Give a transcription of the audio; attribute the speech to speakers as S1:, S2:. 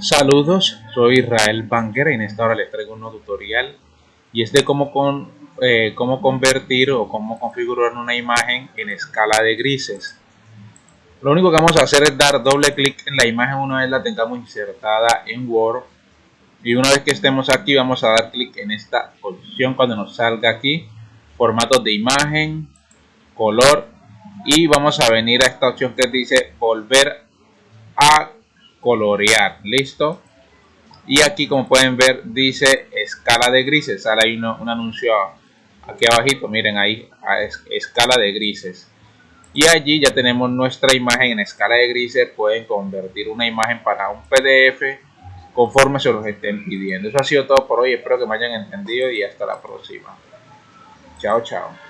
S1: Saludos, soy Israel Banker y en esta hora les traigo un nuevo tutorial y es de cómo, eh, cómo convertir o cómo configurar una imagen en escala de grises. Lo único que vamos a hacer es dar doble clic en la imagen una vez la tengamos insertada en Word y una vez que estemos aquí vamos a dar clic en esta opción cuando nos salga aquí formatos de imagen, color y vamos a venir a esta opción que dice volver a colorear. Listo y aquí como pueden ver dice escala de grises. Sale ahí un anuncio aquí abajito. Miren ahí escala de grises. Y allí ya tenemos nuestra imagen en escala de grises. Pueden convertir una imagen para un pdf conforme se los estén pidiendo. Eso ha sido todo por hoy. Espero que me hayan entendido y hasta la próxima. Chao chao